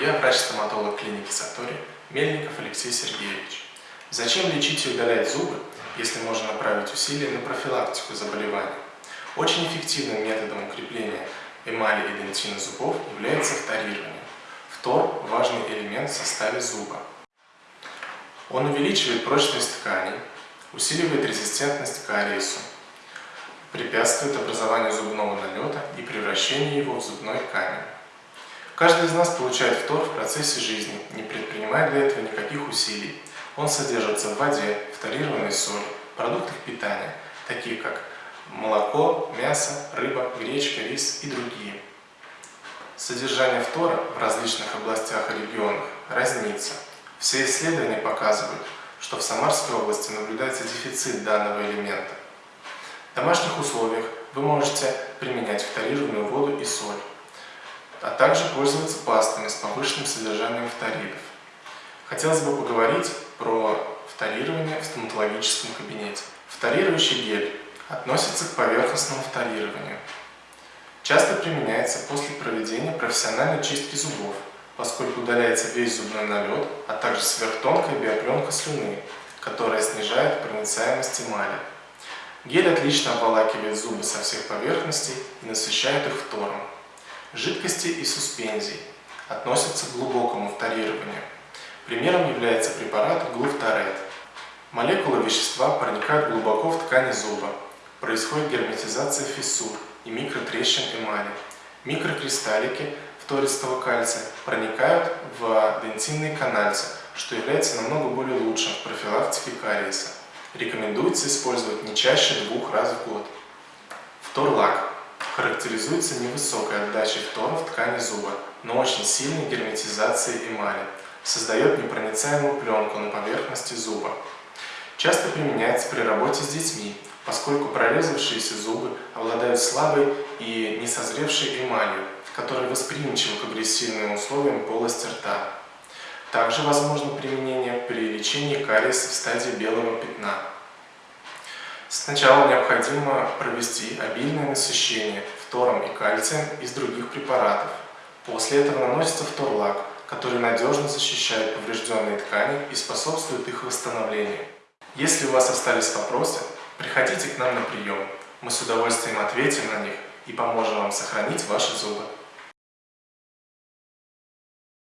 Я врач-стоматолог клиники Сатори Мельников Алексей Сергеевич. Зачем лечить и удалять зубы, если можно направить усилия на профилактику заболеваний? Очень эффективным методом укрепления эмали и дентина зубов является вторирование. Фтор – важный элемент в составе зуба. Он увеличивает прочность тканей, усиливает резистентность к кариесу, препятствует образованию зубного налета и превращению его в зубной камень. Каждый из нас получает фтор в процессе жизни, не предпринимая для этого никаких усилий. Он содержится в воде, фторированной соли, продуктах питания, таких как молоко, мясо, рыба, гречка, рис и другие. Содержание фтора в различных областях и регионах разнится. Все исследования показывают, что в Самарской области наблюдается дефицит данного элемента. В домашних условиях вы можете применять фторированную воду и соль а также пользоваться пастами с повышенным содержанием фторидов. Хотелось бы поговорить про фторирование в стоматологическом кабинете. Фторирующий гель относится к поверхностному фторированию. Часто применяется после проведения профессиональной чистки зубов, поскольку удаляется весь зубной налет, а также сверхтонкая биопленка слюны, которая снижает проницаемость эмали. Гель отлично обволакивает зубы со всех поверхностей и насыщает их фтором. Жидкости и суспензий относятся к глубокому фторированию. Примером является препарат глуфторет. Молекулы вещества проникают глубоко в ткани зуба. Происходит герметизация фиссур и микротрещин эмали. Микрокристаллики фтористого кальция проникают в дентинные канальцы, что является намного более лучшим в профилактике кариеса. Рекомендуется использовать не чаще двух раз в год. Фторлак характеризуется невысокой отдачей фтора в ткани зуба, но очень сильной герметизацией эмали, создает непроницаемую пленку на поверхности зуба. Часто применяется при работе с детьми, поскольку прорезавшиеся зубы обладают слабой и несозревшей эмалью, которая восприимчива к агрессивным условиям полости рта. Также возможно применение при лечении кариеса в стадии белого пятна. Сначала необходимо провести обильное насыщение фтором и кальцием из других препаратов. После этого наносится фторлак, который надежно защищает поврежденные ткани и способствует их восстановлению. Если у вас остались вопросы, приходите к нам на прием. Мы с удовольствием ответим на них и поможем вам сохранить ваши зубы.